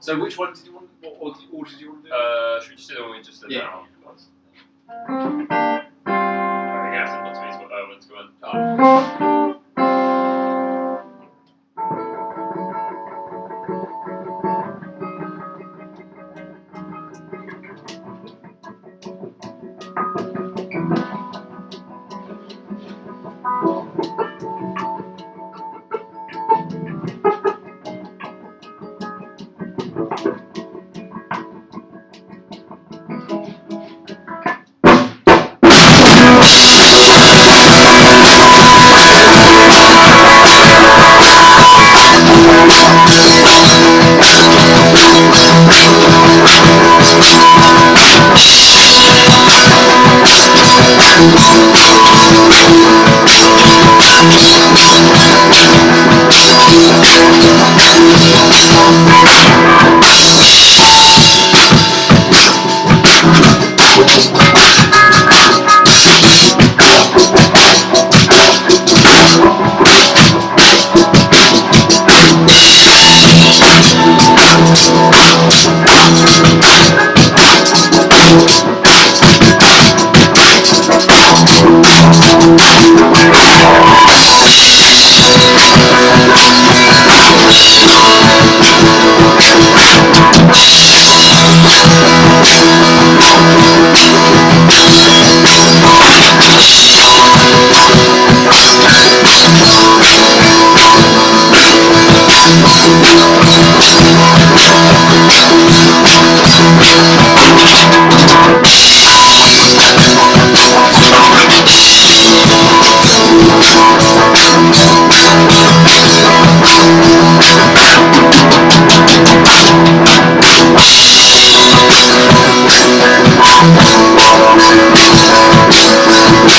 So which one did you want? What order, did you want to do? Uh, should we just do the one we just did Yeah. now? Alright, we're gonna have to put these uh, ones go in. Thank you. We'll be right back.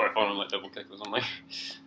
Quite fun on like double kick or something.